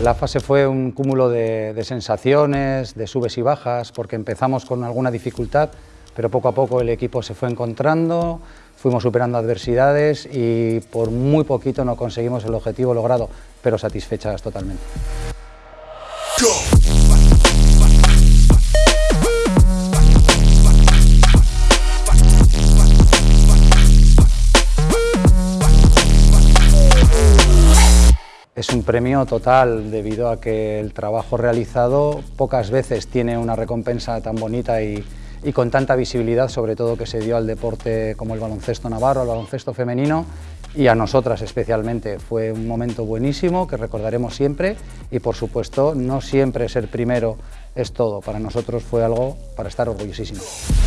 La fase fue un cúmulo de, sensaciones, de subes y bajas, porque empezamos con alguna dificultad, pero poco a poco el equipo se fue encontrando, fuimos superando adversidades y por muy poquito no conseguimos el objetivo logrado, pero satisfechas totalmente. Es un premio total debido a que el trabajo realizado pocas veces tiene una recompensa tan bonita y, con tanta visibilidad, sobre todo que se dio al deporte como el baloncesto navarro, al baloncesto femenino y a nosotras especialmente. Fue un momento buenísimo que recordaremos siempre y por supuesto no siempre ser primero es todo. Para nosotros fue algo para estar orgullosísimos.